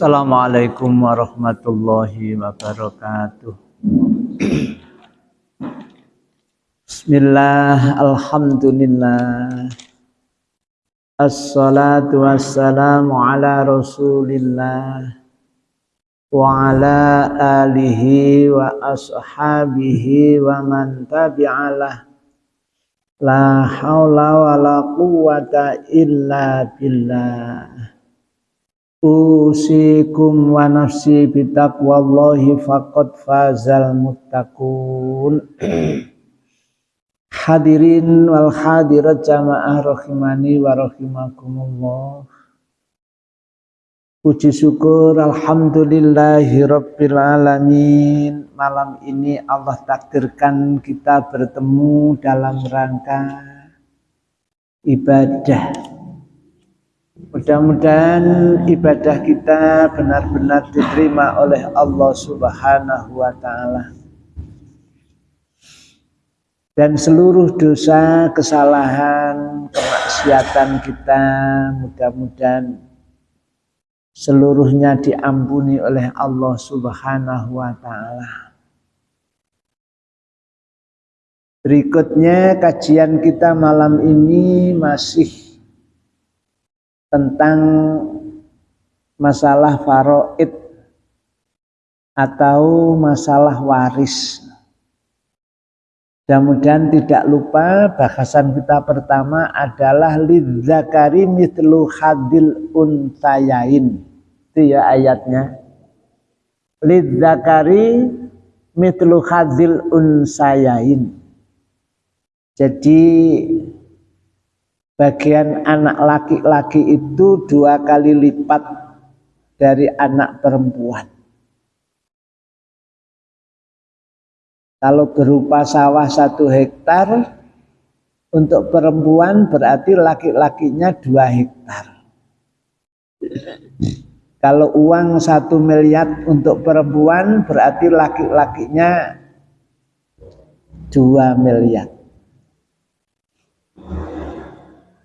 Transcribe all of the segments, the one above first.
Assalamualaikum warahmatullahi wabarakatuh. Bismillah, Alhamdulillah. Assalatu wassalamu ala rasulillah wa ala alihi wa ashabihi wa man tabi'alah la hawla wa la quwata illa billah usikum wa nafsi bitaqwallahi faqad fazal muttaqun. Hadirin wal hadirat jamaah rahimani wa rahimakumullah. Puji syukur alhamdulillahi rabbil alamin. Malam ini Allah takdirkan kita bertemu dalam rangka ibadah Mudah-mudahan ibadah kita benar-benar diterima oleh Allah Subhanahu wa taala. Dan seluruh dosa, kesalahan, kemaksiatan kita mudah-mudahan seluruhnya diampuni oleh Allah Subhanahu wa taala. Berikutnya kajian kita malam ini masih tentang masalah faroid atau masalah waris. Mudah-mudahan tidak lupa bahasan kita pertama adalah lidzakari mitlu hadil untayain. Itu ya ayatnya. Lidzakari mitlu hadil unsayain. Jadi bagian anak laki-laki itu dua kali lipat dari anak perempuan. Kalau berupa sawah satu hektar, untuk perempuan berarti laki-lakinya dua hektar. Kalau uang satu miliar untuk perempuan berarti laki-lakinya dua miliar.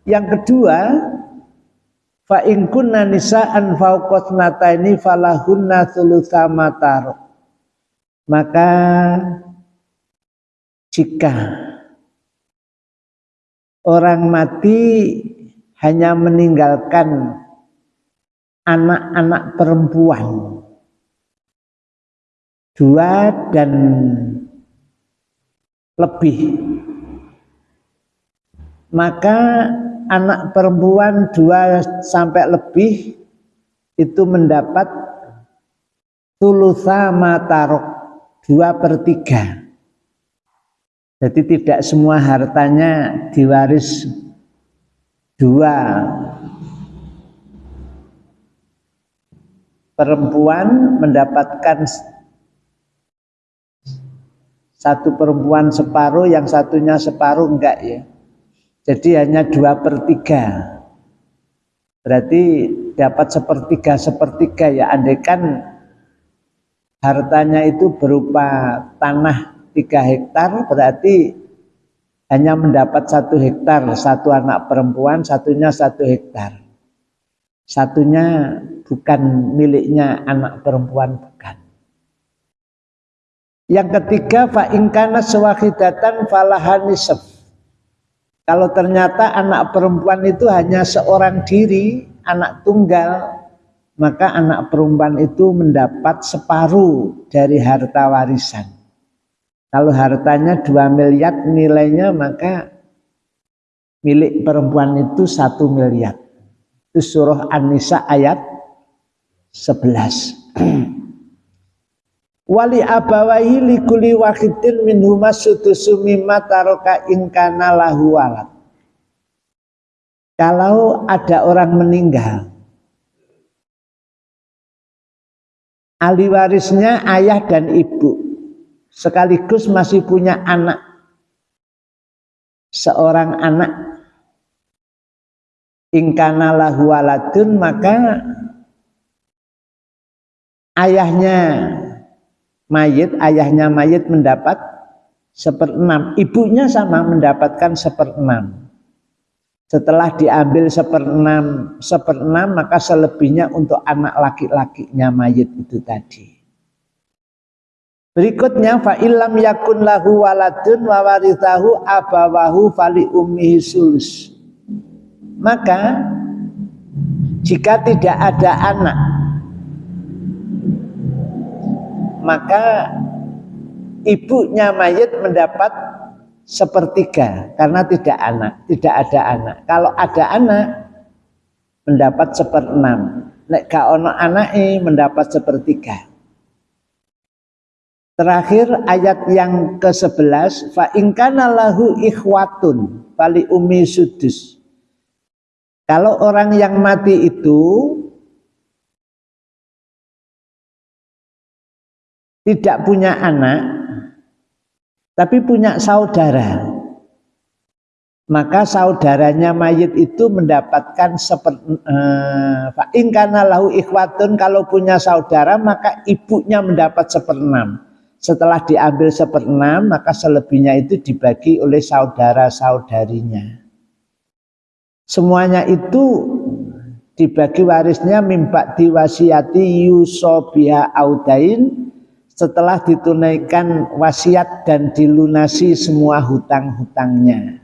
Yang kedua, fa in kunna nisaan fauqat nataini falahunna thulutsa. Maka jika orang mati hanya meninggalkan anak-anak perempuan dua dan lebih maka anak perempuan dua sampai lebih itu mendapat tulusa matarok dua per tiga. Jadi tidak semua hartanya diwaris dua perempuan mendapatkan satu perempuan separuh, yang satunya separuh enggak ya. Jadi hanya dua per tiga. Berarti dapat sepertiga sepertiga ya. Andaikan hartanya itu berupa tanah tiga hektar, berarti hanya mendapat satu hektar, satu anak perempuan, satunya satu hektar. Satunya bukan miliknya anak perempuan, bukan. Yang ketiga, fa'ingkana sewahidatan falahanisab. Kalau ternyata anak perempuan itu hanya seorang diri, anak tunggal, maka anak perempuan itu mendapat separuh dari harta warisan. Kalau hartanya 2 miliar nilainya maka milik perempuan itu satu miliar. Itu surah An-Nisa ayat 11. wali abawahi likuli wahidin min humas sudusu mimma taroka inkana lahu walad. Kalau ada orang meninggal ahli warisnya ayah dan ibu sekaligus masih punya anak seorang anak ingkana lahu waladun maka ayahnya mayit, ayahnya mayit mendapat seperenam, ibunya sama mendapatkan seperenam. setelah diambil seperenam seperenam maka selebihnya untuk anak laki-lakinya mayit itu tadi. Berikutnya fa illam yakun lahu waladun wa warithahu abawahu fali ummihi sulus. Maka jika tidak ada anak maka ibunya mayit mendapat sepertiga karena tidak anak, tidak ada anak. Kalau ada anak mendapat seperenam. Nek gak ono anake mendapat sepertiga. Terakhir ayat yang ke-11 fa ingkana lahu ikhwatun fali umi sudus. Kalau orang yang mati itu tidak punya anak, tapi punya saudara. Maka saudaranya mayit itu mendapatkan seperti ingkana lahu ikhwatun kalau punya saudara maka ibunya mendapat seperenam. Setelah diambil seperenam maka selebihnya itu dibagi oleh saudara-saudarinya. Semuanya itu dibagi warisnya mimpak diwasiati yusobia audain setelah ditunaikan wasiat dan dilunasi semua hutang-hutangnya.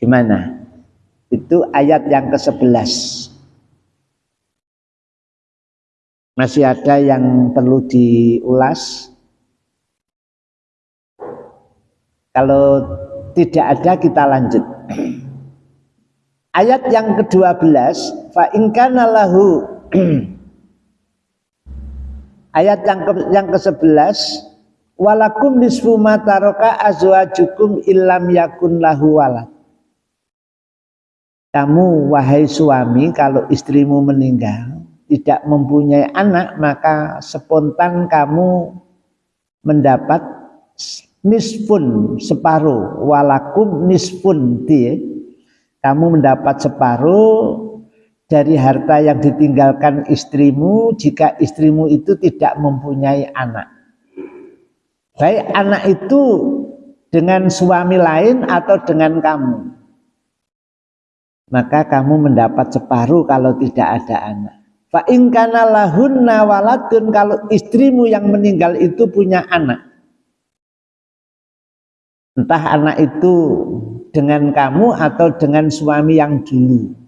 Gimana? Itu ayat yang ke-11. Masih ada yang perlu diulas? Kalau tidak ada kita lanjut. Ayat yang ke-12, fa in lahu Ayat yang ke, yang ke-11 walakum nisfu ma taraka azwajukum illam yakun lahu walad. Kamu wahai suami kalau istrimu meninggal tidak mempunyai anak maka spontan kamu mendapat nisfun separuh walakum nisfun dia kamu mendapat separuh dari harta yang ditinggalkan istrimu jika istrimu itu tidak mempunyai anak. Baik anak itu dengan suami lain atau dengan kamu. Maka kamu mendapat separuh kalau tidak ada anak. Fa kana lahunna waladun kalau istrimu yang meninggal itu punya anak. Entah anak itu dengan kamu atau dengan suami yang dulu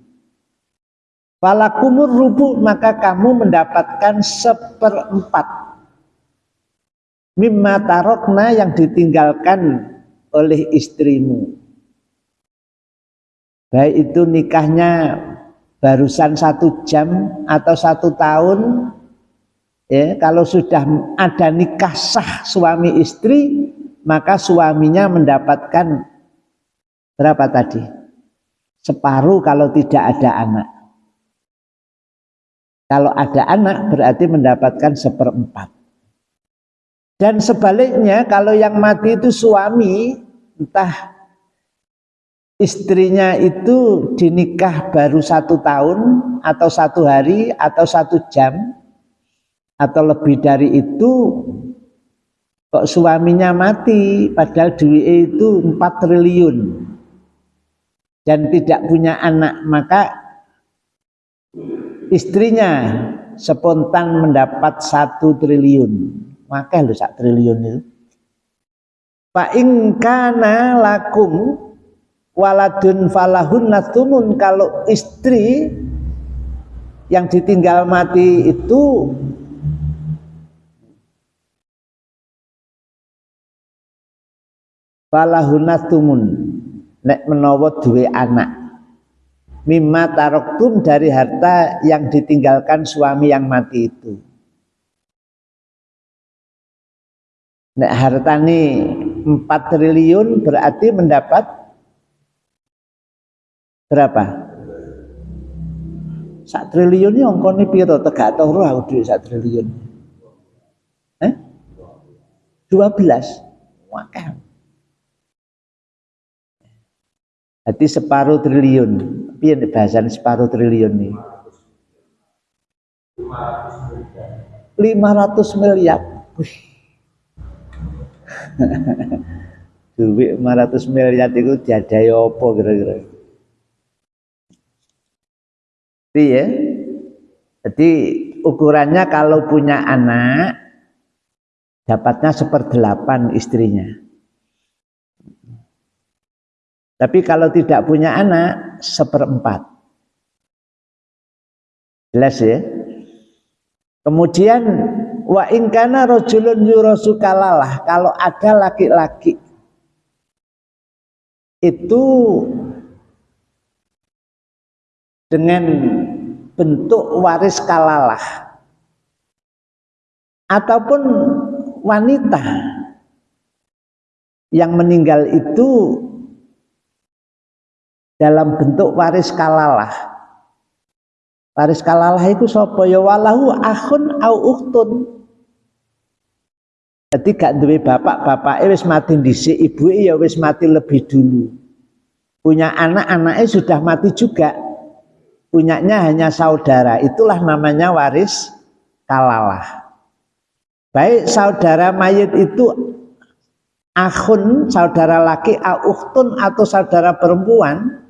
Falakumur rubu maka kamu mendapatkan seperempat mimma tarokna yang ditinggalkan oleh istrimu. Baik itu nikahnya barusan satu jam atau satu tahun, ya kalau sudah ada nikah sah suami istri, maka suaminya mendapatkan berapa tadi? Separuh kalau tidak ada anak. Kalau ada anak berarti mendapatkan seperempat. Dan sebaliknya kalau yang mati itu suami, entah istrinya itu dinikah baru satu tahun atau satu hari atau satu jam atau lebih dari itu kok suaminya mati padahal duit itu 4 triliun dan tidak punya anak maka istrinya spontan mendapat satu triliun. Maka lu sak triliun itu. Pak ingkana lakum waladun falahun natumun kalau istri yang ditinggal mati itu falahun natumun nek menawa duwe anak mimma taroktum dari harta yang ditinggalkan suami yang mati itu. Nek harta ini 4 triliun berarti mendapat berapa? Sak triliun ini ongkone piro tegak turu aku duit triliun. Eh? 12. Wakah. Jadi separuh triliun. Piye bahasan separuh triliun nih? 500 miliar. Duit 500 miliar itu diadai apa kira-kira? ya jadi ukurannya kalau punya anak dapatnya seperdelapan istrinya tapi kalau tidak punya anak seperempat. Jelas ya? Kemudian wa ingkana rojulun yurosu kalalah kalau ada laki-laki itu dengan bentuk waris kalalah ataupun wanita yang meninggal itu dalam bentuk waris kalalah. Waris kalalah itu sapa ya? Walahu akhun au uktun jadi gak duwe bapak bapak wis mati dhisik ibu ya wis mati lebih dulu. Punya anak anaknya sudah mati juga. Punyanya hanya saudara. Itulah namanya waris kalalah. Baik saudara mayit itu akhun saudara laki auhtun atau saudara perempuan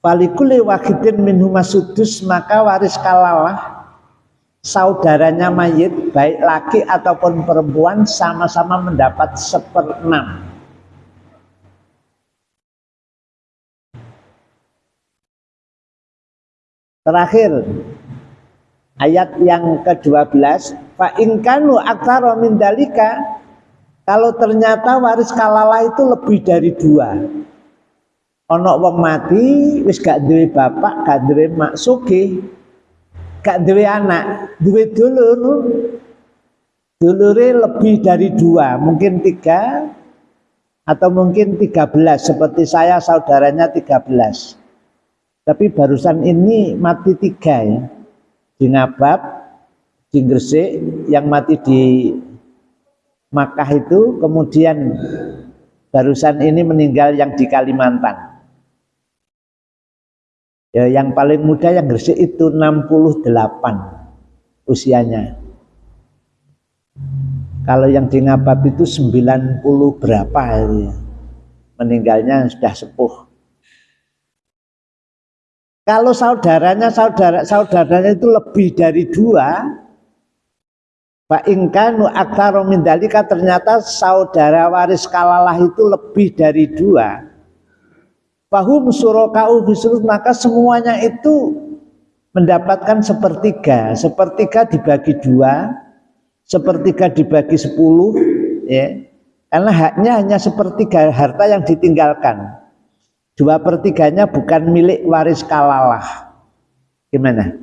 Falikuli wakidin minhuma sudus maka waris kalalah saudaranya mayit baik laki ataupun perempuan sama-sama mendapat seperenam Terakhir ayat yang ke-12 fa inkanu aktsara min dalika kalau ternyata waris kalalah itu lebih dari dua ana wong mati wis gak duwe bapak gak duwe mak sugih gak duwe anak duwe dulur dulure lebih dari dua mungkin tiga atau mungkin tiga belas seperti saya saudaranya tiga belas tapi barusan ini mati tiga ya. Di Ngabab, di Gresik, yang mati di Makkah itu, kemudian barusan ini meninggal yang di Kalimantan. Ya, yang paling muda yang Gresik itu 68 usianya. Kalau yang di Ngabab itu 90 berapa ya. Meninggalnya sudah sepuh. Kalau saudaranya saudara saudaranya itu lebih dari dua, Pak Ingkanu Aktaro Mindalika ternyata saudara waris kalalah itu lebih dari dua. Bahum surokau bisurut maka semuanya itu mendapatkan sepertiga. Sepertiga dibagi dua, sepertiga dibagi sepuluh, ya. Karena haknya hanya sepertiga harta yang ditinggalkan dua pertiganya bukan milik waris kalalah gimana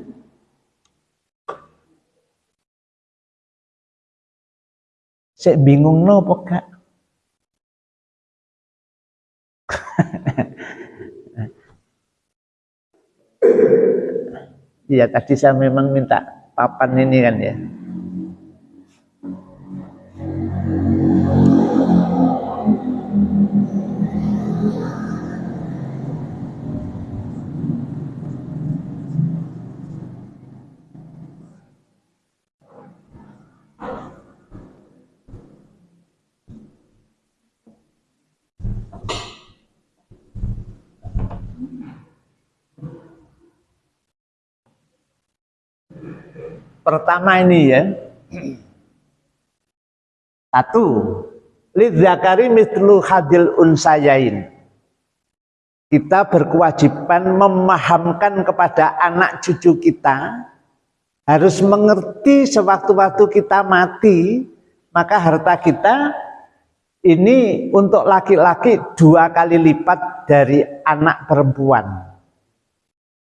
saya bingung no kak Iya tadi saya memang minta papan ini kan ya Pertama ini ya. Satu, lidzakari mislu hadil unsayain. Kita berkewajiban memahamkan kepada anak cucu kita harus mengerti sewaktu-waktu kita mati, maka harta kita ini untuk laki-laki dua kali lipat dari anak perempuan.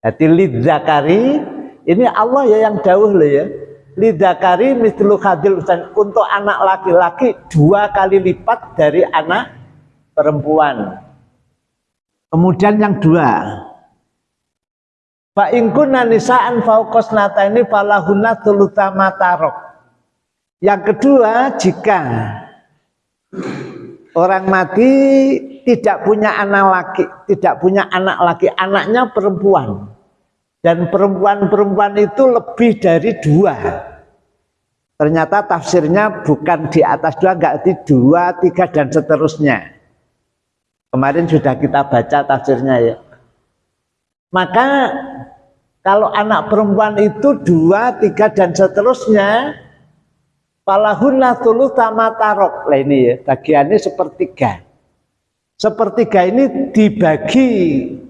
Jadi lidzakari ini Allah ya yang jauh loh ya. Lidakari mislu khadil untuk anak laki-laki dua kali lipat dari anak perempuan. Kemudian yang dua. Fa ingkunna nisa'an nata ini falahunna tulutama tarok. Yang kedua, jika orang mati tidak punya anak laki, tidak punya anak laki, anaknya perempuan dan perempuan-perempuan itu lebih dari dua ternyata tafsirnya bukan di atas dua enggak di dua tiga dan seterusnya kemarin sudah kita baca tafsirnya ya maka Kalau anak perempuan itu dua, tiga, dan seterusnya, Falahunna tulu tarok. Lah ini ya, bagiannya sepertiga. Sepertiga ini dibagi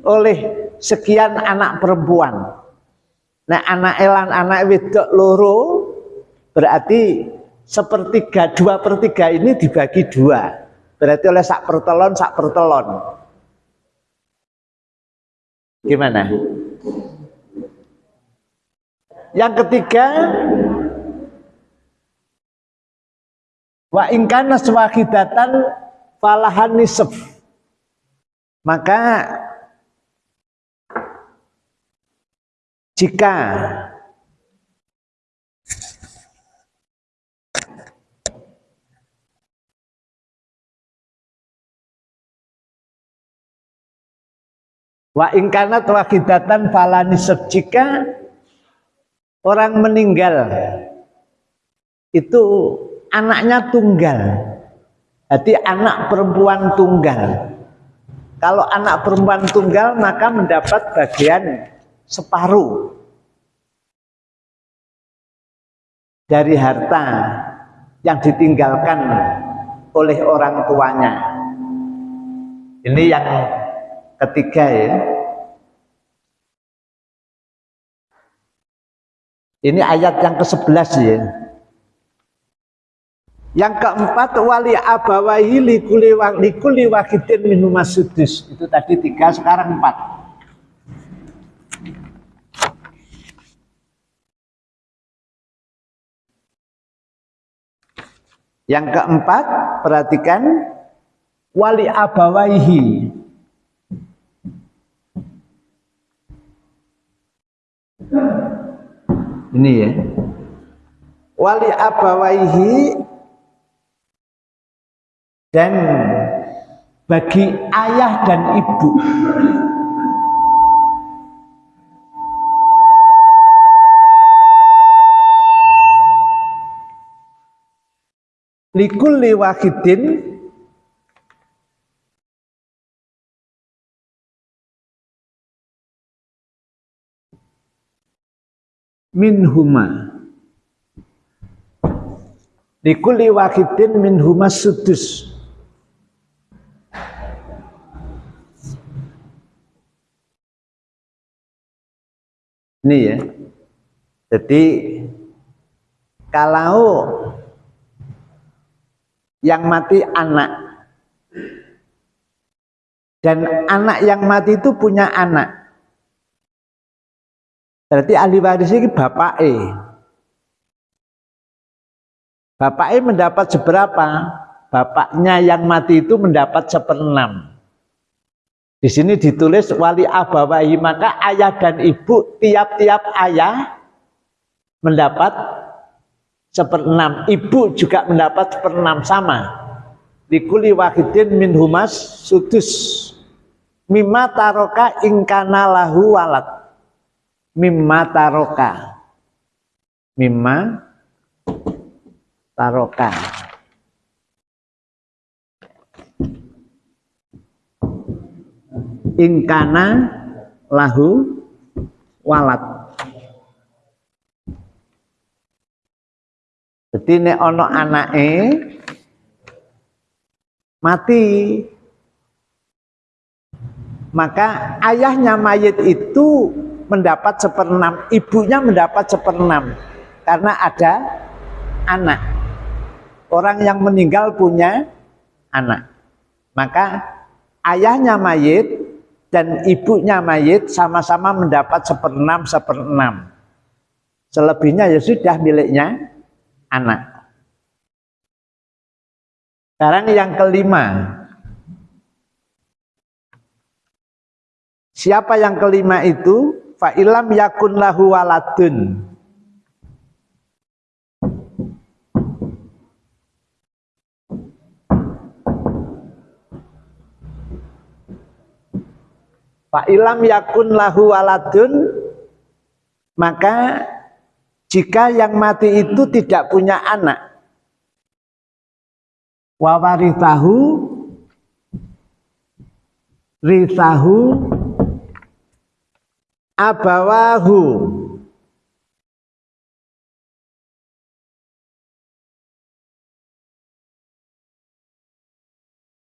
oleh sekian anak perempuan. Nah anak elan, anak wedok loro, berarti sepertiga, dua pertiga ini dibagi dua. Berarti oleh sak pertelon, sak pertelon. Gimana? Yang ketiga, Wa ingkana swahidatan falahan nisf. Maka jika Wa ingkana wahidatan falanisab jika orang meninggal itu anaknya tunggal. Jadi anak perempuan tunggal. Kalau anak perempuan tunggal maka mendapat bagian separuh dari harta yang ditinggalkan oleh orang tuanya. Ini yang ketiga ya. Ini ayat yang ke-11 ya. Yang keempat wali abawahi likuli wakidin minum sudus. Itu tadi tiga, sekarang empat. Yang keempat, perhatikan wali abawaihi. Ini ya. Wali abawaihi dan bagi ayah dan ibu likulli wahidin. Minhuma. Likulli wahidin minhuma sudus. Ini ya. Jadi kalau yang mati anak dan anak yang mati itu punya anak. Berarti ahli waris ini bapak E. Bapak E mendapat seberapa? Bapaknya yang mati itu mendapat seperenam. Di sini ditulis wali abawahi maka ayah dan ibu tiap-tiap ayah mendapat seperenam, ibu juga mendapat seperenam sama. Dikuli wahidin min humas sudus. Mimma taroka ingkana lahu walat mimma taroka. Mimma taroka. Ingkana lahu walat jadi nek ono anake mati. Maka ayahnya mayit itu mendapat seperenam ibunya mendapat seperenam. Karena ada anak. Orang yang meninggal punya anak. Maka ayahnya mayit dan ibunya mayit sama-sama mendapat seperenam seperenam. Selebihnya ya sudah miliknya anak. Sekarang yang kelima. Siapa yang kelima itu? Fa'ilam yakun lahu waladun. Pak ilam yakun lahu waladun maka jika yang mati itu tidak punya anak wawarithahu rithahu abawahu.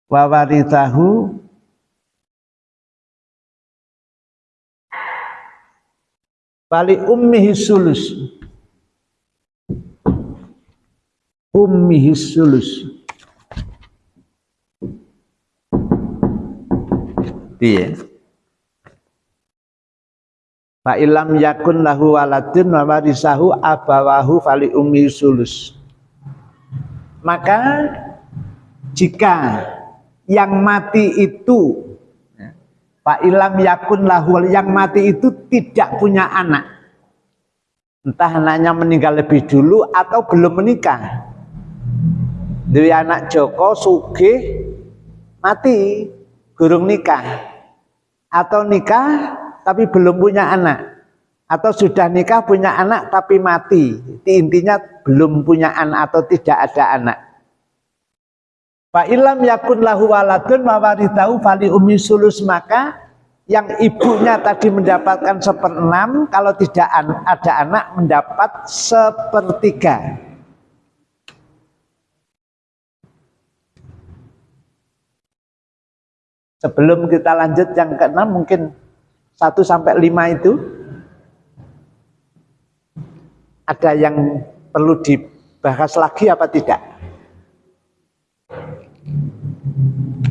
Wawarithahu Bali ummihi sulus ummihi sulus Iya. Fa ilam yakun lahu waladun wa warisahu abawahu fali ummi sulus. Maka jika yang mati itu Pak ilam yakun lahu yang mati itu tidak punya anak. Entah anaknya meninggal lebih dulu atau belum menikah. Dari anak Joko Sugih mati, gurung nikah. Atau nikah tapi belum punya anak. Atau sudah nikah punya anak tapi mati. Intinya belum punya anak atau tidak ada anak. Pak ilam yakun lahu waladun mawaritahu fali umi sulus maka yang ibunya tadi mendapatkan seperenam kalau tidak ada anak mendapat sepertiga Sebelum kita lanjut yang keenam mungkin 1 sampai 5 itu ada yang perlu dibahas lagi apa tidak?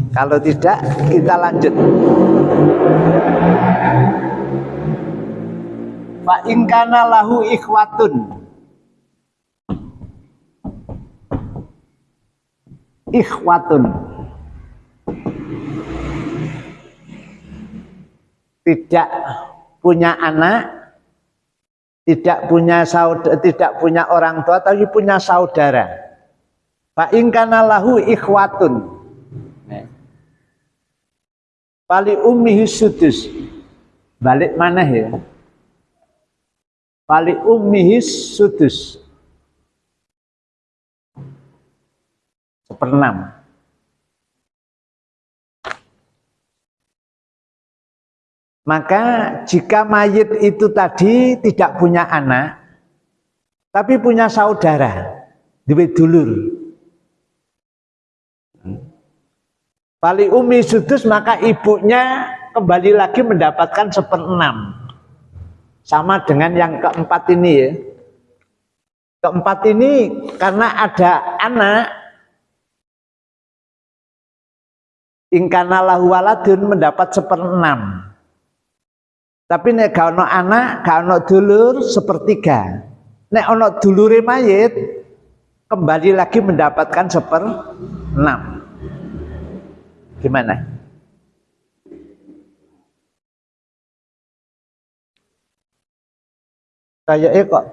Kalau tidak, kita lanjut. Fa ingkana lahu ikhwatun. Ikhwatun. Tidak punya anak, tidak punya saudara, tidak punya orang tua, tapi punya saudara. Pak ingkana lahu ikhwatun. Pali ummihi sudus. Balik mana ya? Pali ummihi sudus. Seperenam. Maka jika mayit itu tadi tidak punya anak, tapi punya saudara, duit dulur. Pali umi sudus maka ibunya kembali lagi mendapatkan seperenam. Sama dengan yang keempat ini ya. Keempat ini karena ada anak, ingkanalahu waladun mendapat seperenam. Tapi nek gak ono anak, gak ono dulur sepertiga. Nek ono dulure mayit kembali lagi mendapatkan seper enam. Gimana? Kayaknya kok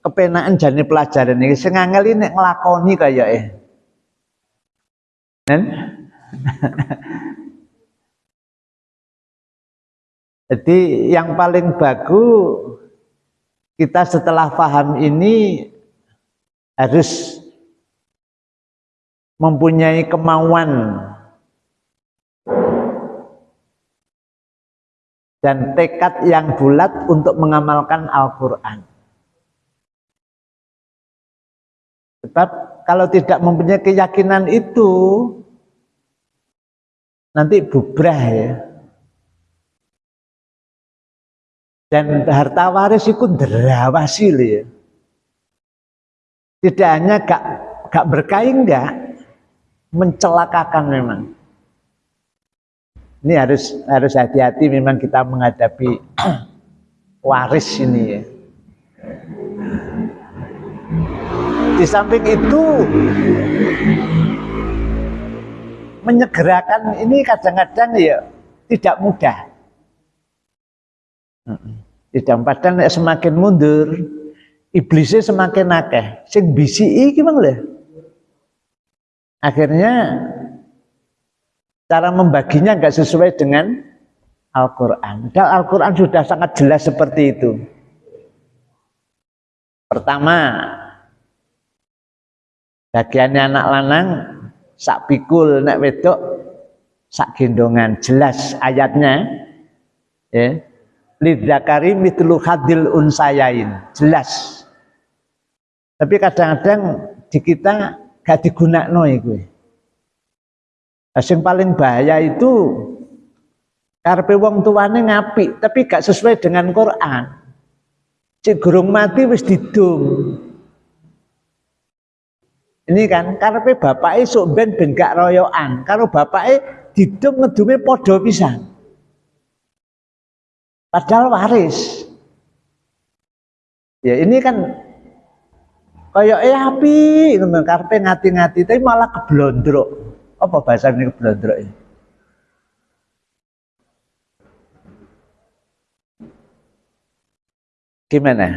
kepenaan jani pelajaran ini. Sengangel ini ngelakoni kayaknya. Nen? Jadi yang paling bagus kita setelah paham ini harus mempunyai kemauan dan tekad yang bulat untuk mengamalkan Al-Quran. Sebab kalau tidak mempunyai keyakinan itu, nanti bubrah ya. Dan harta waris itu derawasi ya. Tidak hanya gak, gak berkain enggak, mencelakakan memang. Ini harus harus hati-hati memang kita menghadapi waris ini ya. Di samping itu menyegerakan ini kadang-kadang ya tidak mudah. Tidak padahal semakin mundur, iblisnya semakin akeh. Sing bisi gimana lho? Akhirnya cara membaginya nggak sesuai dengan Al-Quran. Dan Al-Quran sudah sangat jelas seperti itu. Pertama, bagiannya anak lanang sak pikul nek wedok sak gendongan jelas ayatnya ya lidzakari mitlu hadil unsayain. Jelas. Tapi kadang-kadang di kita gak digunakno iku. Yang paling bahaya itu karpe wong tuane ngapi tapi gak sesuai dengan Quran. Cik gurung mati wis didum ini kan karpe bapak sok ben ben gak royoan karo bapak didum ngedume podo pisan padahal waris. Ya ini kan kayak eh api ngono karpe ngati-ngati tapi malah keblondrok. Apa bahasa ini keblondrok ini? Gimana?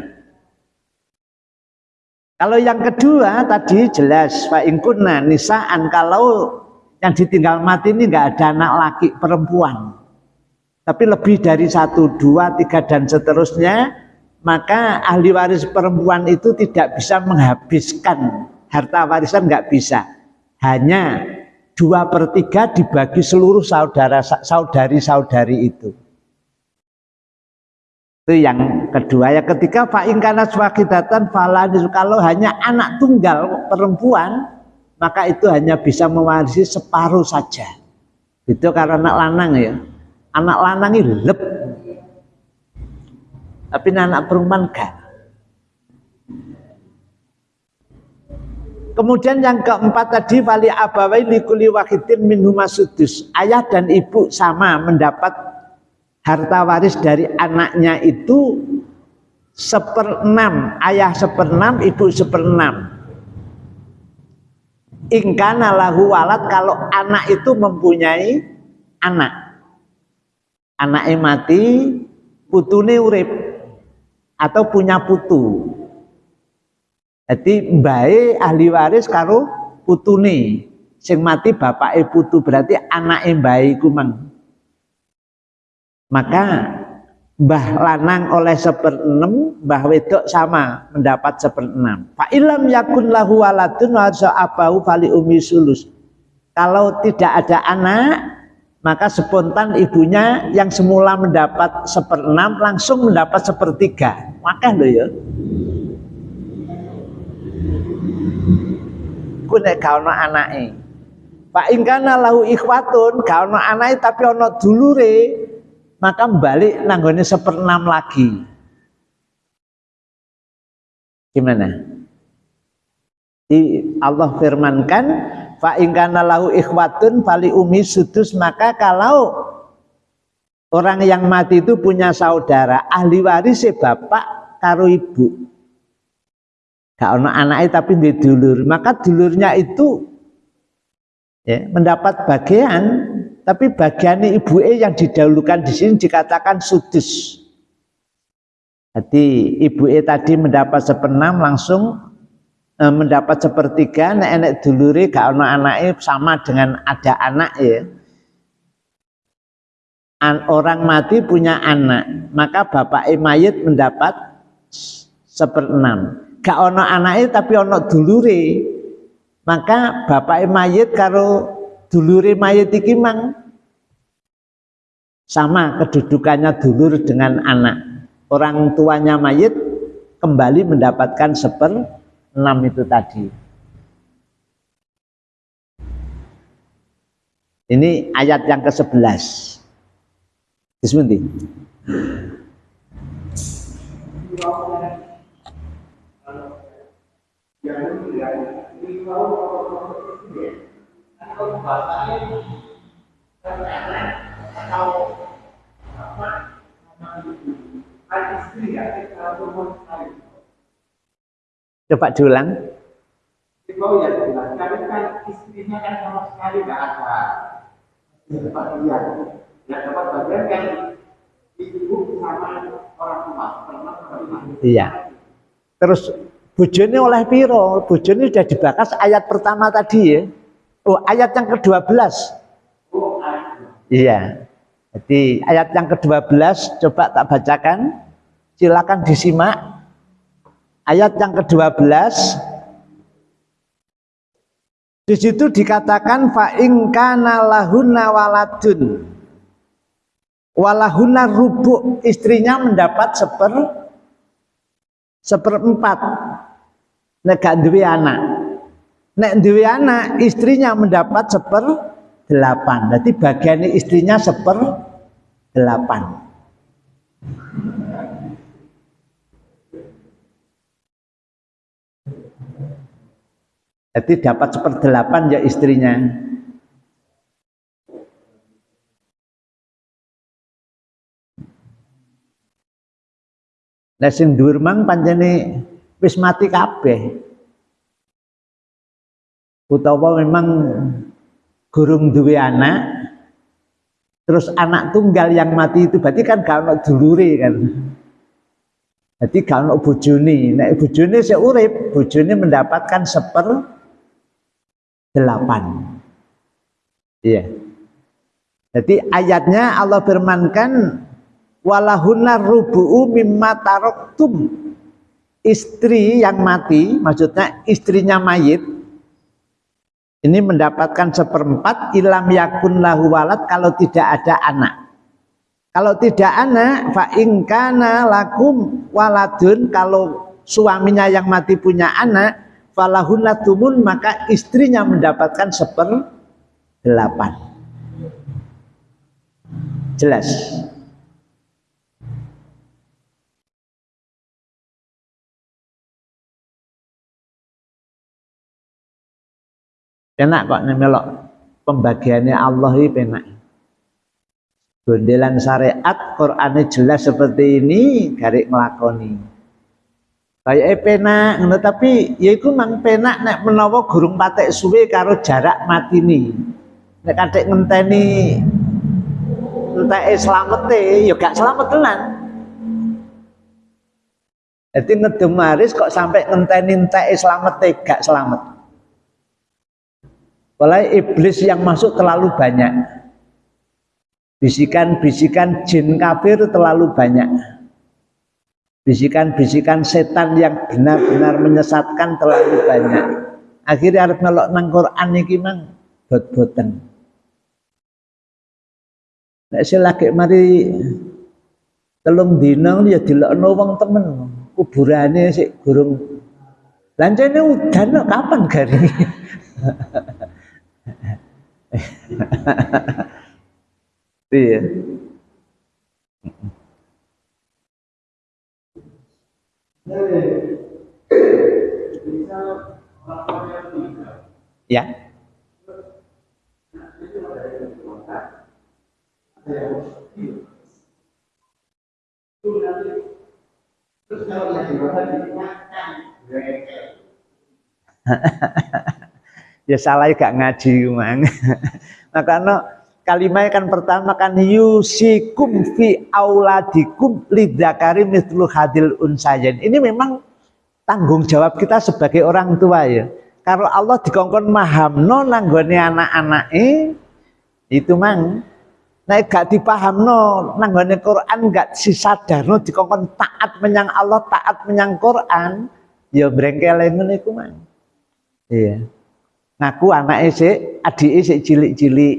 Kalau yang kedua tadi jelas Pak Ingkunna nisaan kalau yang ditinggal mati ini nggak ada anak laki perempuan tapi lebih dari satu, dua, tiga dan seterusnya maka ahli waris perempuan itu tidak bisa menghabiskan harta warisan nggak bisa. Hanya dua per tiga dibagi seluruh saudara saudari saudari itu. Itu yang kedua. Ya ketiga fa'ingkana swakidatan faladis kalau hanya anak tunggal perempuan maka itu hanya bisa mewarisi separuh saja. Itu karena anak lanang ya anak lanang ini lep tapi anak perempuan gak Kemudian yang keempat tadi wali abawai likuli wahidin minhuma sudus. Ayah dan ibu sama mendapat harta waris dari anaknya itu seperenam. Ayah seperenam, ibu seperenam. Ingkana lahu walad kalau anak itu mempunyai anak. Anaknya mati, putune urip atau punya putu. Jadi baik ahli waris karo putune sing mati bapak putu berarti anak baik kumang. Maka mbah lanang oleh seperenam, mbah wedok sama mendapat seperenam. Pak ilam yakun lahu waladun wa abau fali umi sulus. Kalau tidak ada anak, maka spontan ibunya yang semula mendapat seperenam langsung mendapat sepertiga. Maka lo ya. Ku nek gak Pak ingkana lahu ikhwatun gak ana tapi ana dulure maka balik nanggone seperenam lagi. Gimana? Allah firmankan fa ingkana lahu ikhwatun fali umi sudus maka kalau orang yang mati itu punya saudara ahli waris bapak karo ibu. Gak ono anaknya tapi di dulur. Maka dulurnya itu ya, mendapat bagian tapi bagian ibu e yang didahulukan di sini dikatakan sudus. Jadi ibu e tadi mendapat sepenam langsung mendapat sepertiga nek enek dulure gak ana anake sama dengan ada anak ya. An, orang mati punya anak maka bapak mayit mendapat seperenam gak ono anaknya tapi ono dulure. Maka bapak mayit karo dulure mayit iki mang sama kedudukannya dulur dengan anak. Orang tuanya mayit kembali mendapatkan seper 6 itu tadi. Ini ayat yang ke-11. Bismillah. Coba diulang. Oh ya. Karena kan istrinya kan sama sekali nggak ada bagian. Yang dapat bagian kan ibu sama orang tua. Iya. Terus bujoni oleh piro? Bujoni sudah dibakas ayat pertama tadi ya. Oh, ayat yang ke-12. Oh, Iya. Jadi ayat yang ke-12 coba tak bacakan. Silakan disimak ayat yang ke-12 di situ dikatakan fa in kana lahunna waladun. Walahuna rubu istrinya mendapat seper seperempat. Nek gak duwe anak. Nek duwe anak istrinya mendapat seper delapan jadi bagian istrinya seper delapan jadi dapat seper delapan ya istrinya Nah sing dhuwur mang wis mati kabeh. Utawa memang gurung duwe anak terus anak tunggal yang mati itu berarti kan gak ono dulure kan. Jadi gak ono bojone. Nek bojone sik urip, bojone mendapatkan seper delapan. Iya. Jadi ayatnya Allah firmankan walahuna rubu'u mimma taroktum istri yang mati maksudnya istrinya mayit ini mendapatkan seperempat ilam yakun lahu walad kalau tidak ada anak kalau tidak anak fa ingkana lakum waladun kalau suaminya yang mati punya anak falahuna tumun maka istrinya mendapatkan seper delapan jelas Enak kok melok pembagiannya Allah ini penak. Gondelan syariat Qurannya jelas seperti ini garik ngelakoni. Kayak penak ngono tapi ya iku mang penak nek menawa gurung patek suwe karo jarak mati nih. Nek kadek ngenteni enteke slamete ya gak selamat tenan. Jadi ngedemaris kok sampai ngenteni enteke slamete gak selamat. Walau iblis yang masuk terlalu banyak. Bisikan-bisikan jin kafir terlalu banyak. Bisikan-bisikan setan yang benar-benar menyesatkan terlalu banyak. Akhirnya harus ngelok nang Quran iki mang. Bot-boten. Nek lagi mari telung dina ya dilokno wong temen. Kuburane sik gurung. Lancene udan kapan garing iya ya. Ya salah gak ngaji mang. Karena kalimat kan pertama kan yusikum fi auladikum lidakari mitlu hadil unsayen ini memang tanggung jawab kita sebagai orang tua ya. Kalau Allah dikongkon mahamno nanggone anak-anak eh itu mang. Nah gak dipahamno nanggone Quran gak sisadarno dikongkon taat menyang Allah taat menyang Quran ya brengkel ngene iku mang. Iya. Ngaku anak isi adik isi cilik-cilik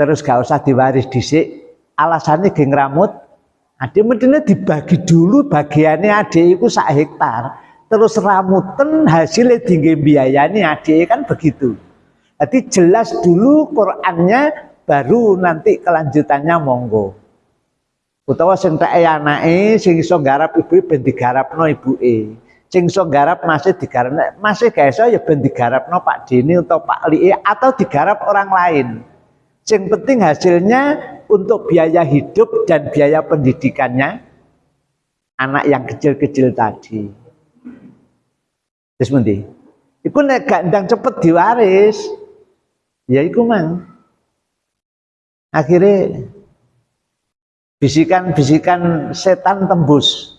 terus gak usah diwaris dhisik. Alasannya geng rambut adik mestinya dibagi dulu bagiannya adik itu sak hektar. Terus ramuten hasilnya tinggi biayanya adik kan begitu. Jadi jelas dulu Qurannya baru nanti kelanjutannya monggo. Utawa sing tak anake sing iso garap ibu ben digarapno ibuke sing iso garap masih digarap masih gak iso ya ben digarapno Pak Dini atau Pak Li atau digarap orang lain sing penting hasilnya untuk biaya hidup dan biaya pendidikannya anak yang kecil-kecil tadi. Terus nanti itu nek gak ndang cepet diwaris. Ya iku mang. Akhirnya bisikan-bisikan setan tembus.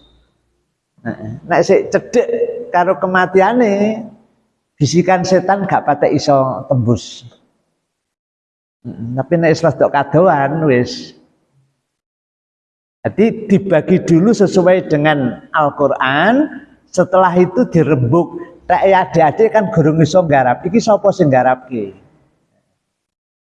Nek sik cedek karo kematiane bisikan setan gak patek iso tembus. Tapi nek wis tok kadoan wis jadi dibagi dulu sesuai dengan Al-Quran, setelah itu dirembuk. Tak adik-adik kan gurung iso garap, iki sapa sing garapke?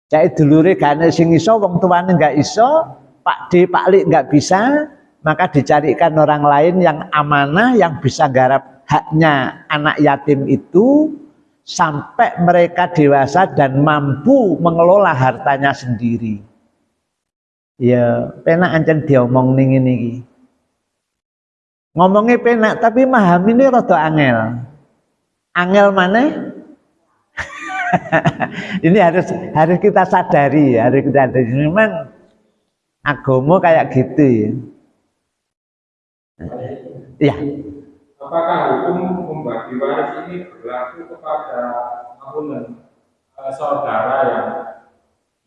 Cai dulure gane sing iso, wong tuane enggak iso, Pak D, Pak Li nggak bisa, maka dicarikan orang lain yang amanah yang bisa garap haknya anak yatim itu sampai mereka dewasa dan mampu mengelola hartanya sendiri. Ya, penak ancen diomong ning ini. Ngomongnya penak tapi ini rada angel. Angel mana? ini harus harus kita sadari, harus kita sadari. Memang agama kayak gitu ya. Ya. Apakah hukum membagi waris ini berlaku kepada apunen uh, saudara yang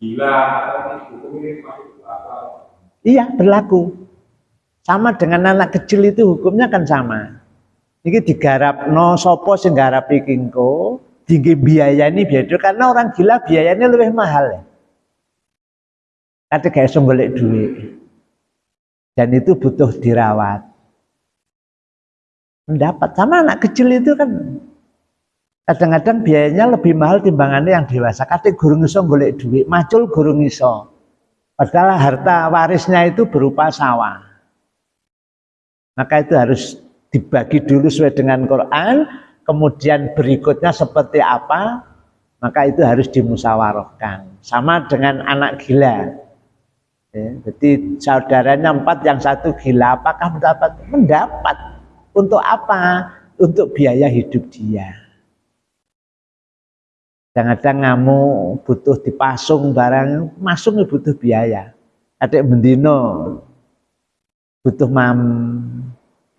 gila atau hukum ini masih berlaku? Iya berlaku. Sama dengan anak kecil itu hukumnya kan sama. Ini digarap no sopo sing garap ikingko, tinggi biaya ini biaya karena orang gila biayanya lebih mahal ya. Kata kayak golek duit. Dan itu butuh dirawat. Mendapat sama anak kecil itu kan kadang-kadang biayanya lebih mahal timbangannya yang dewasa. Kata gurung iso golek duit, macul gurung iso. Padahal harta warisnya itu berupa sawah. Maka itu harus dibagi dulu sesuai dengan Quran, kemudian berikutnya seperti apa, maka itu harus dimusyawarahkan. Sama dengan anak gila. Ya, jadi saudaranya empat, yang satu gila, apakah mendapat? Mendapat. Untuk apa? Untuk biaya hidup dia. Kadang-kadang kamu butuh dipasung barang, masung butuh biaya. Adik bendino butuh mam,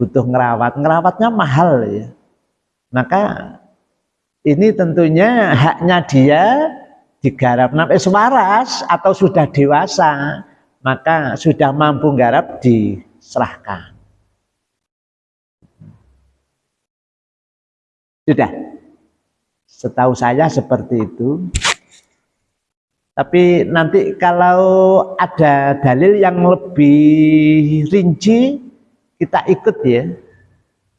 butuh ngerawat, ngerawatnya mahal ya. Maka ini tentunya haknya dia digarap sampai sewaras atau sudah dewasa, maka sudah mampu garap diserahkan. Sudah. Setahu saya seperti itu. Tapi nanti kalau ada dalil yang lebih rinci, kita ikut ya.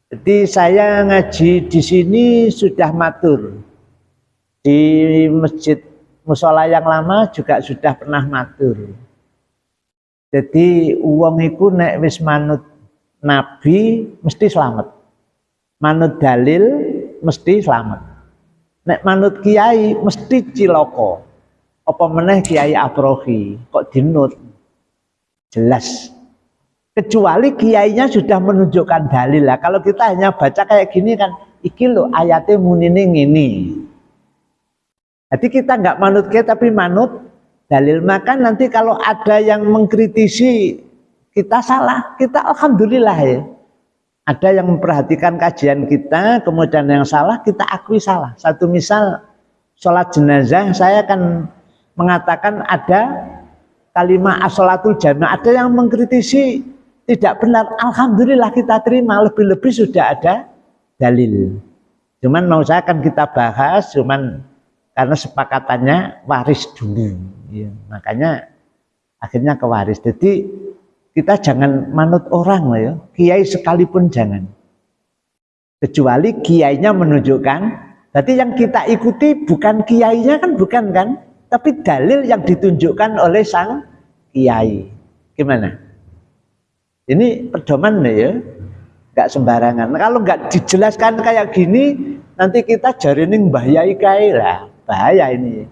Jadi saya ngaji di sini sudah matur. Di masjid musola yang lama juga sudah pernah matur. Jadi uang itu nek wis manut nabi mesti selamat. Manut dalil mesti selamat. Nek manut kiai mesti ciloko apa meneh Kiai Afrohi kok dinut? Jelas. Kecuali kiainya sudah menunjukkan dalil. Lah kalau kita hanya baca kayak gini kan iki lo ayatnya munine ngini jadi kita nggak manut ke tapi manut dalil. Maka nanti kalau ada yang mengkritisi kita salah kita alhamdulillah ya ada yang memperhatikan kajian kita kemudian yang salah kita akui salah. Satu misal sholat jenazah saya kan mengatakan ada kalimat asolatul jamaah. Ada yang mengkritisi tidak benar. Alhamdulillah kita terima lebih-lebih sudah ada dalil. Cuman mau saya akan kita bahas cuman karena sepakatannya waris dulu. Ya, makanya akhirnya ke waris. Jadi kita jangan manut orang lah ya kiai sekalipun jangan kecuali kiainya menunjukkan berarti yang kita ikuti bukan kiainya kan bukan kan tapi dalil yang ditunjukkan oleh sang kiai. Gimana? Ini pedoman ya, nggak sembarangan. Kalau nggak dijelaskan kayak gini, nanti kita jarining bahayai kai lah, bahaya ini.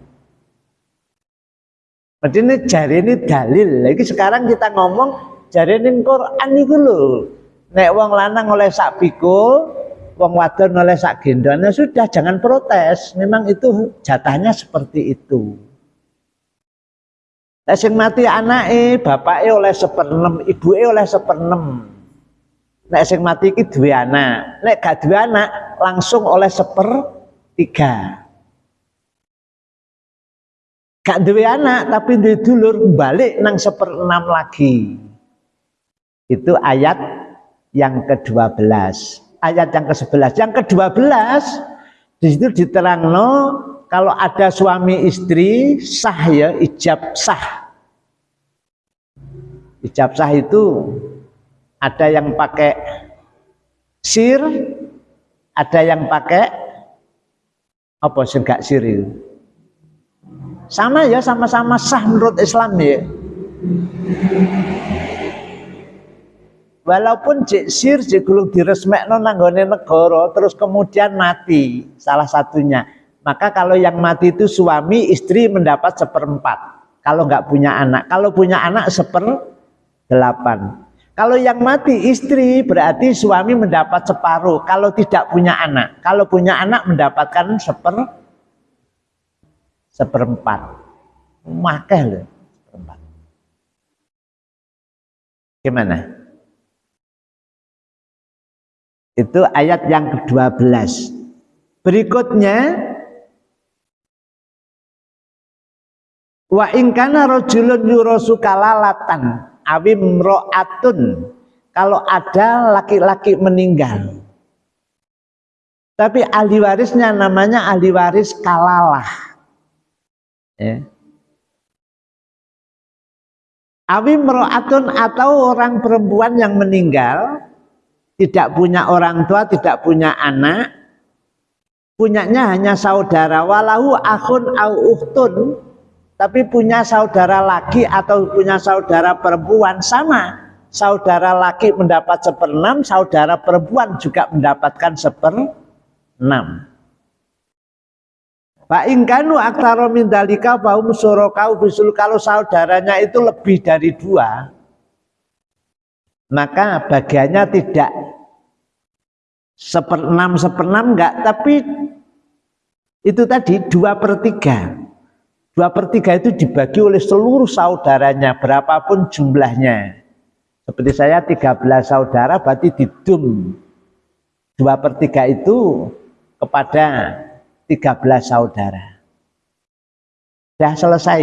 Berarti ini jari ini dalil. Lagi sekarang kita ngomong jari ini Quran itu loh. Nek wong lanang oleh sak pikul, wong wadon oleh sak gendonnya sudah jangan protes. Memang itu jatahnya seperti itu. Nek sing mati anake, bapake oleh seperenem, ibuke oleh seperenem. Nek sing mati iki duwe anak, nek gak duwe anak langsung oleh sepertiga. Gak duwe anak tapi duwe dulur balik nang seperenam lagi. Itu ayat yang ke-12. Ayat yang ke-11. Yang ke-12 di situ diterangno kalau ada suami istri sah ya ijab sah ijab sah itu ada yang pakai sir ada yang pakai apa sih enggak sir itu sama ya sama-sama sah menurut Islam ya Walaupun jek sir jek gulung diresmekno nanggone negara terus kemudian mati salah satunya. Maka kalau yang mati itu suami istri mendapat seperempat. Kalau nggak punya anak, kalau punya anak seper delapan. Kalau yang mati istri berarti suami mendapat separuh. Kalau tidak punya anak, kalau punya anak mendapatkan seper seperempat. Makeh loh seperempat. Gimana? Itu ayat yang ke-12. Berikutnya Wa ingkana rojulun yurosu kalalatan awim ro'atun kalau ada laki-laki meninggal. Tapi ahli warisnya namanya ahli waris kalalah. Ya. Awim ro'atun atau orang perempuan yang meninggal tidak punya orang tua, tidak punya anak, punyanya hanya saudara walahu akhun au uhtun, tapi punya saudara laki atau punya saudara perempuan sama. Saudara laki mendapat seperenam, saudara perempuan juga mendapatkan seperenam. Pak ingkanu aktaro min dalika baum surokau bisul kalau saudaranya itu lebih dari dua, maka bagiannya tidak seperenam seperenam enggak tapi itu tadi dua per tiga. Dua per tiga itu dibagi oleh seluruh saudaranya berapapun jumlahnya. Seperti saya 13 saudara berarti didum. Dua per tiga itu kepada 13 saudara. Sudah selesai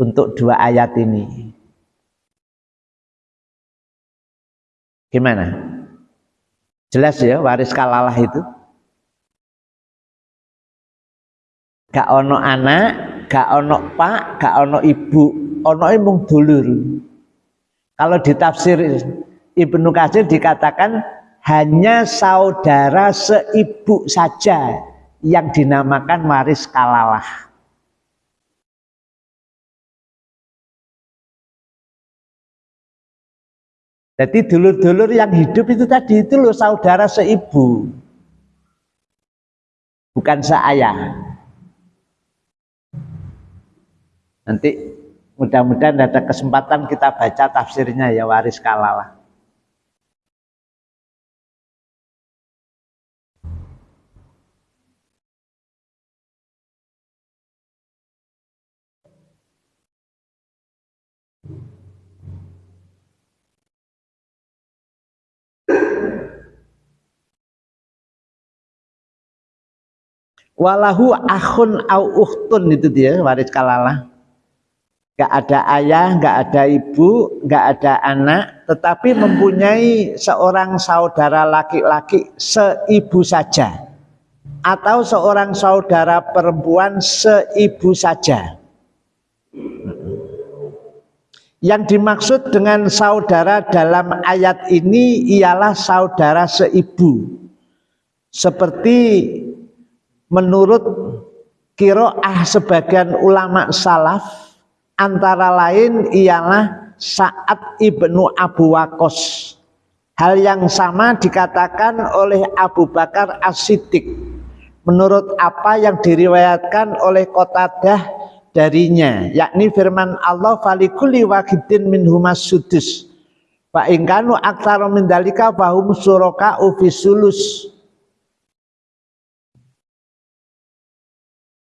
untuk dua ayat ini gimana Jelas ya waris kalalah itu. Gak ono anak, gak ono pak, gak ono ibu, ono mung dulur. Kalau ditafsir Ibnu Katsir dikatakan hanya saudara seibu saja yang dinamakan waris kalalah. Jadi dulur-dulur yang hidup itu tadi itu loh saudara seibu. Bukan seayah. Nanti mudah-mudahan ada kesempatan kita baca tafsirnya ya waris kalalah. Walahu akhun au uhtun itu dia waris kalalah gak ada ayah, gak ada ibu, gak ada anak, tetapi mempunyai seorang saudara laki-laki seibu saja, atau seorang saudara perempuan seibu saja. Yang dimaksud dengan saudara dalam ayat ini ialah saudara seibu, seperti menurut kiroah sebagian ulama salaf antara lain ialah saat ibnu Abu Wakos hal yang sama dikatakan oleh Abu Bakar As-Siddiq. Menurut apa yang diriwayatkan oleh Qatadah darinya yakni firman Allah falikuli wakidin min humas sudus. Fa ingkanu aktsara min dalika fahum suraka ufisulus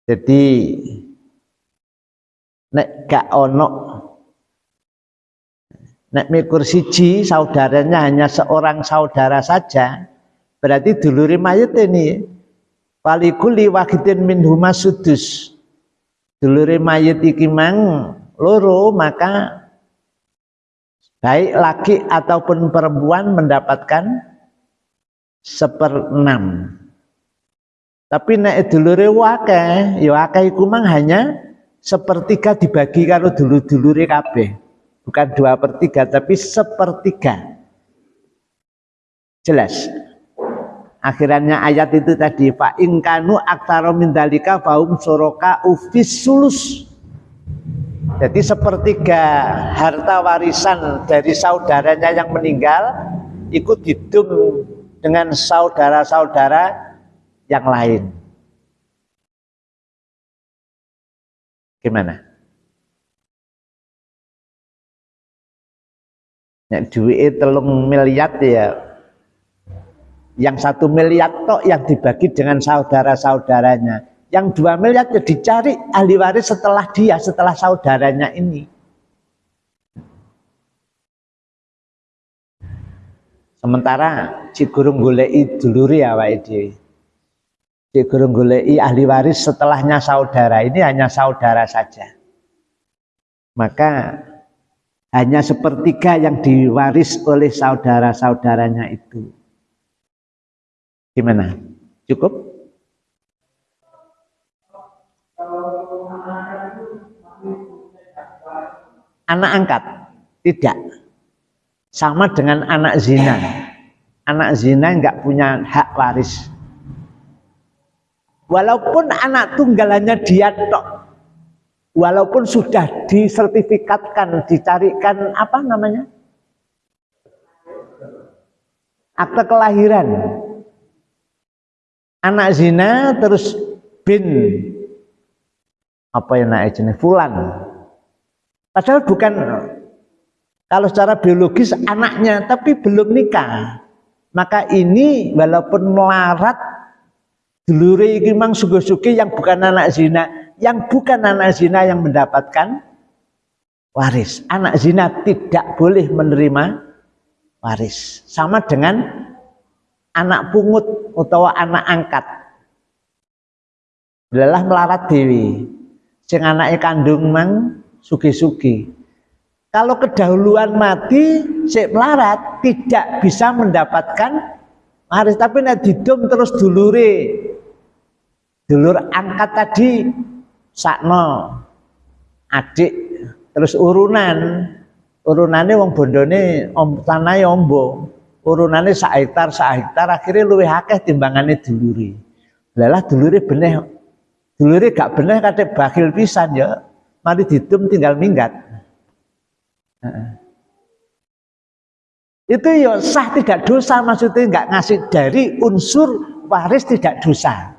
Jadi nek gak ono nek mikur siji saudaranya hanya seorang saudara saja berarti duluri mayat ini palikuli wahidin min huma sudus. Duluri mayat iki mang loro maka baik laki ataupun perempuan mendapatkan seperenam tapi nek dulure wakeh, ya wakeh iku mang hanya sepertiga dibagi kalau dulur-dulure kabeh. Bukan dua per tiga, tapi sepertiga. Jelas. Akhirannya ayat itu tadi fa ingkanu aktaro min dalika faum soroka ufis sulus. Jadi sepertiga harta warisan dari saudaranya yang meninggal ikut didum dengan saudara-saudara yang lain. Gimana? Nek duit telung miliar ya yang satu miliar tok yang dibagi dengan saudara-saudaranya yang dua miliar ya dicari ahli waris setelah dia setelah saudaranya ini sementara si gurung golei duluri ya Pak Si gurung ahli waris setelahnya saudara ini hanya saudara saja maka hanya sepertiga yang diwaris oleh saudara-saudaranya itu. Gimana? Cukup? Anak angkat? Tidak. Sama dengan anak zina. Anak zina nggak punya hak waris. Walaupun anak tunggalannya dia tok walaupun sudah disertifikatkan, dicarikan apa namanya? Akte kelahiran. Anak zina terus bin apa yang naik jenis fulan. Padahal bukan kalau secara biologis anaknya tapi belum nikah. Maka ini walaupun melarat dulure iki mang sugo-sugi yang bukan anak zina yang bukan anak zina yang mendapatkan waris. Anak zina tidak boleh menerima waris. Sama dengan anak pungut atau anak angkat. Lelah melarat dewi. Sing anaknya kandung mang sugi-sugi. Kalau kedahuluan mati, si melarat tidak bisa mendapatkan waris. Tapi nek didum terus dulure. Dulur angkat tadi sakno. Adik terus urunan. Urunannya wong bondone om tanahe ombo. Urunane sak hektar sak hektar akhirnya luwih akeh timbangane duluri. Lelah duluri duluri gak benih kate bakil pisan ya. Mari didum tinggal minggat. Itu ya sah tidak dosa maksudnya nggak ngasih dari unsur waris tidak dosa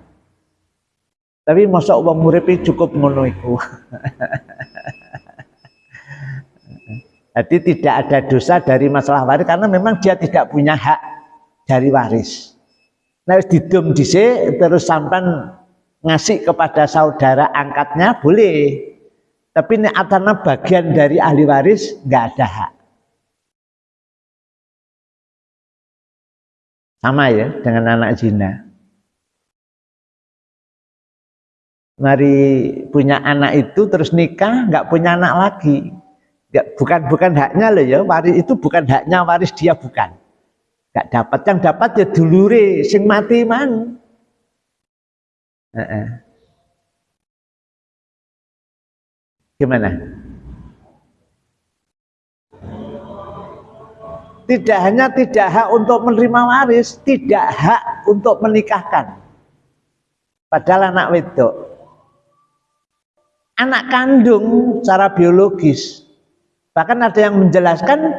tapi masa uang muripi cukup ngono. Jadi tidak ada dosa dari masalah waris karena memang dia tidak punya hak dari waris. Nah, didum terus sampan ngasih kepada saudara angkatnya boleh. Tapi ini atana bagian dari ahli waris nggak ada hak. Sama ya dengan anak zina. Mari punya anak itu terus nikah nggak punya anak lagi. Nggak bukan bukan haknya loh ya waris itu bukan haknya waris dia bukan. Nggak dapat yang dapat ya dulure sing mati man gimana? Tidak hanya tidak hak untuk menerima waris tidak hak untuk menikahkan. Padahal anak wedok anak kandung secara biologis. Bahkan ada yang menjelaskan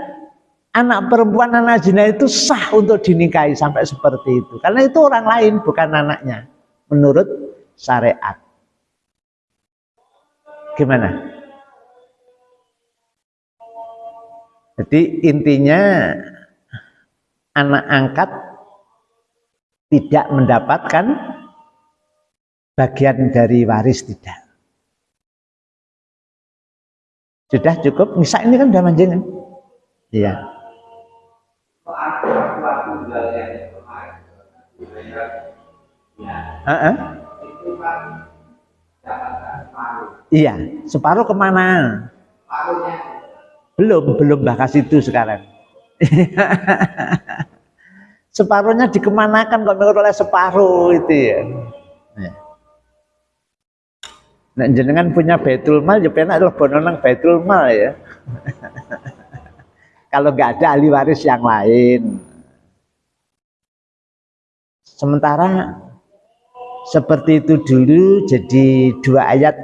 anak perempuan anak zina itu sah untuk dinikahi sampai seperti itu. Karena itu orang lain bukan anaknya menurut syariat. Gimana? Jadi intinya anak angkat tidak mendapatkan bagian dari waris tidak. Sudah cukup? Misal ini kan udah manjing Iya. Uh -uh. Iya, separuh ke mana? Belum, belum bahas itu sekarang. Separuhnya dikemanakan kok oleh separuh itu ya. ya. Nek jenengan punya Baitul Mal ya penak lebono nang Baitul Mal ya. Kalau nggak ada ahli waris yang lain. Sementara seperti itu dulu jadi dua ayat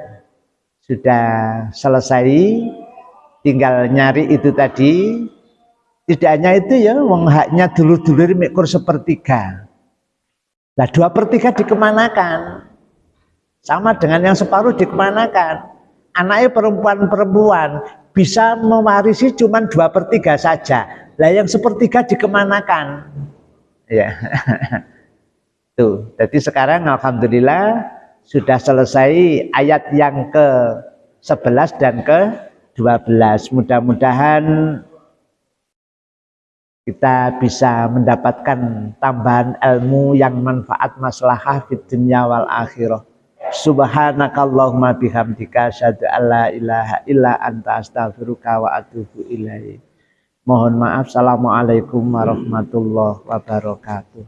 sudah selesai tinggal nyari itu tadi tidak hanya itu ya wong haknya dulu-dulu mikir sepertiga nah dua per tiga dikemanakan sama dengan yang separuh dikemanakan. Anaknya perempuan-perempuan bisa mewarisi cuma dua per tiga saja. Lah yang sepertiga dikemanakan? Ya. Tuh jadi sekarang Alhamdulillah sudah selesai ayat yang ke 11 dan ke 12 mudah-mudahan kita bisa mendapatkan tambahan ilmu yang manfaat maslahah di dunia wal akhirah subhanakallahumma bihamdika syadu alla ilaha illa anta astaghfiruka wa atubu ilaih mohon maaf. Assalamualaikum warahmatullahi wabarakatuh